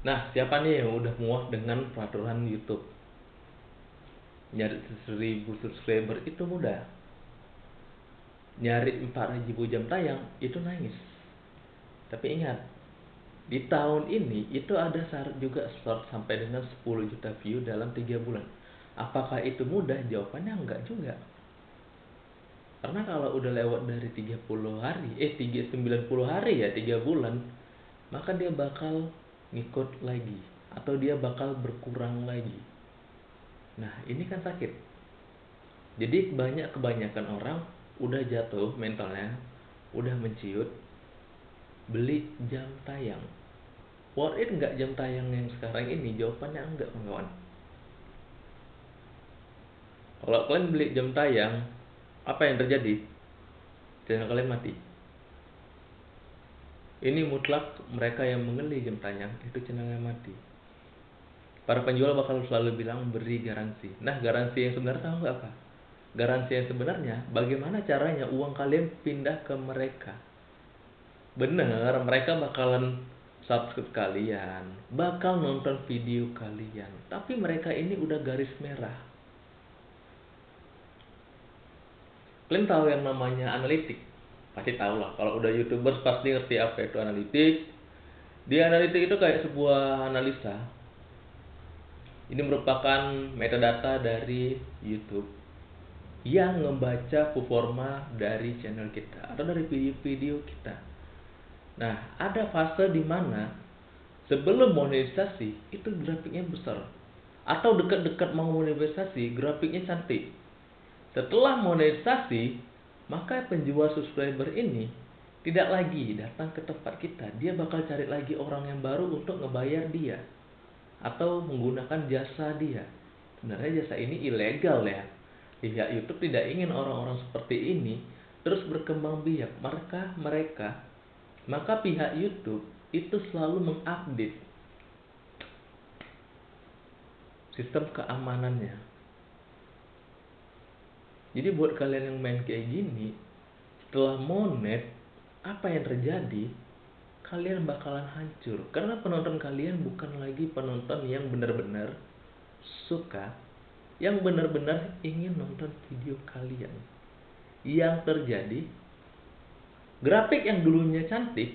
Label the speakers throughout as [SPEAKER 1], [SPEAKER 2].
[SPEAKER 1] Nah, siapa nih yang udah muak dengan peraturan YouTube? Nyari 1000 subscriber itu mudah. Nyari 4000 jam tayang itu nangis. Tapi ingat, di tahun ini itu ada syarat juga start sampai dengan 10 juta view dalam 3 bulan. Apakah itu mudah? Jawabannya enggak juga. Karena kalau udah lewat dari 30 hari, eh 3, 90 hari ya, 3 bulan, maka dia bakal ngikut lagi atau dia bakal berkurang lagi. Nah, ini kan sakit. Jadi banyak kebanyakan orang udah jatuh mentalnya, udah menciut, beli jam tayang. Worth it nggak jam tayang yang sekarang ini? Jawabannya enggak, kawan. Kalau kalian beli jam tayang, apa yang terjadi? Channel kalian mati ini mutlak mereka yang mengeli jam itu channelnya mati. Para penjual bakal selalu bilang beri garansi. Nah, garansi yang sebenarnya tahu apa? Garansi yang sebenarnya bagaimana caranya uang kalian pindah ke mereka. Bener, mereka bakalan subscribe kalian, bakal nonton video kalian. Tapi mereka ini udah garis merah. Kalian tahu yang namanya analitik? Pasti tahu lah kalau udah youtubers pasti ngerti apa itu analitik di analitik itu kayak sebuah analisa ini merupakan metadata dari YouTube yang membaca performa dari channel kita atau dari video-video kita. Nah, ada fase di mana sebelum monetisasi itu grafiknya besar atau dekat-dekat mau monetisasi grafiknya cantik. Setelah monetisasi maka penjual subscriber ini tidak lagi datang ke tempat kita. Dia bakal cari lagi orang yang baru untuk ngebayar dia atau menggunakan jasa dia. Sebenarnya jasa ini ilegal ya. Pihak YouTube tidak ingin orang-orang seperti ini terus berkembang biak. Maka mereka, maka pihak YouTube itu selalu mengupdate sistem keamanannya jadi buat kalian yang main kayak gini, setelah monet, apa yang terjadi? Kalian bakalan hancur. Karena penonton kalian bukan lagi penonton yang benar-benar suka, yang benar-benar ingin nonton video kalian. Yang terjadi, grafik yang dulunya cantik,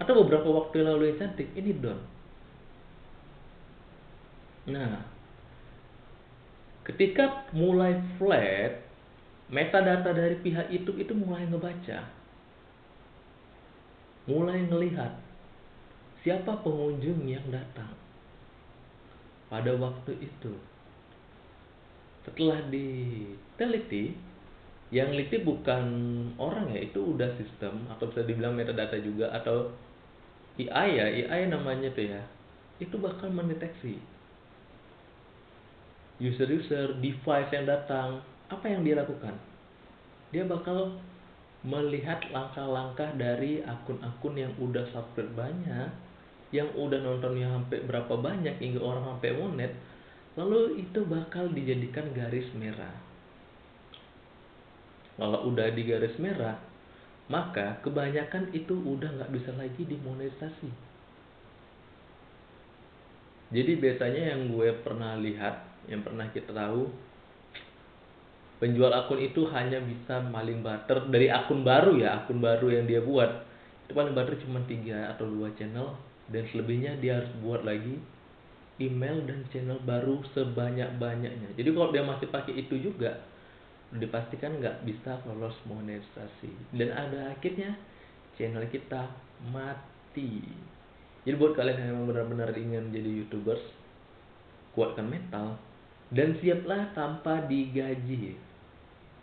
[SPEAKER 1] atau beberapa waktu lalu yang cantik, ini down. Nah, ketika mulai flat, metadata dari pihak YouTube itu mulai ngebaca, mulai ngelihat siapa pengunjung yang datang pada waktu itu. Setelah diteliti, yang teliti bukan orang ya, itu udah sistem atau bisa dibilang metadata juga atau AI ya, AI namanya tuh ya, itu bakal mendeteksi user-user device yang datang apa yang dia lakukan? Dia bakal melihat langkah-langkah dari akun-akun yang udah subscribe banyak, yang udah nontonnya sampai berapa banyak hingga orang sampai monet, lalu itu bakal dijadikan garis merah. Kalau udah di garis merah, maka kebanyakan itu udah nggak bisa lagi dimonetisasi. Jadi biasanya yang gue pernah lihat, yang pernah kita tahu, penjual akun itu hanya bisa maling barter dari akun baru ya akun baru yang dia buat. Itu paling barter cuma tiga atau dua channel dan selebihnya dia harus buat lagi email dan channel baru sebanyak banyaknya jadi kalau dia masih pakai itu juga dipastikan nggak bisa lolos monetisasi. Dan ada akhirnya channel kita mati. Jadi buat kalian yang benar-benar ingin jadi youtubers kuatkan mental dan siaplah tanpa digaji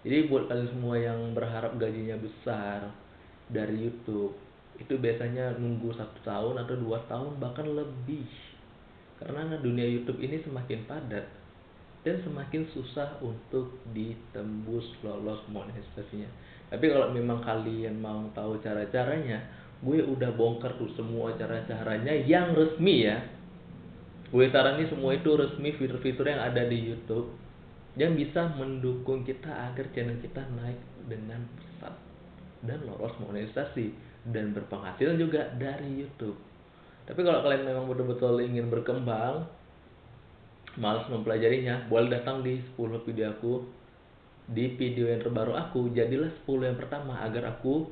[SPEAKER 1] jadi buat kalian semua yang berharap gajinya besar dari YouTube, itu biasanya nunggu satu tahun atau dua tahun bahkan lebih. Karena dunia YouTube ini semakin padat dan semakin susah untuk ditembus lolos monetisasinya. Tapi kalau memang kalian mau tahu cara-caranya, gue udah bongkar tuh semua cara-caranya yang resmi ya. Gue sarani semua itu resmi fitur-fitur yang ada di YouTube yang bisa mendukung kita agar channel kita naik dengan pesat dan lolos monetisasi dan berpenghasilan juga dari YouTube. tapi kalau kalian memang betul-betul ingin berkembang malas mempelajarinya boleh datang di 10 video aku di video yang terbaru aku jadilah 10 yang pertama agar aku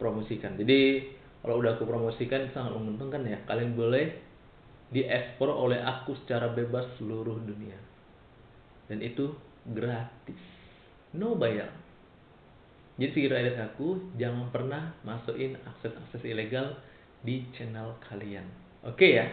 [SPEAKER 1] promosikan. Jadi kalau udah aku promosikan sangat menguntungkan ya. Kalian boleh diekspor oleh aku secara bebas seluruh dunia. Dan itu gratis. No bayar. Jadi pikir dari aku jangan pernah masukin akses-akses ilegal di channel kalian. Oke okay ya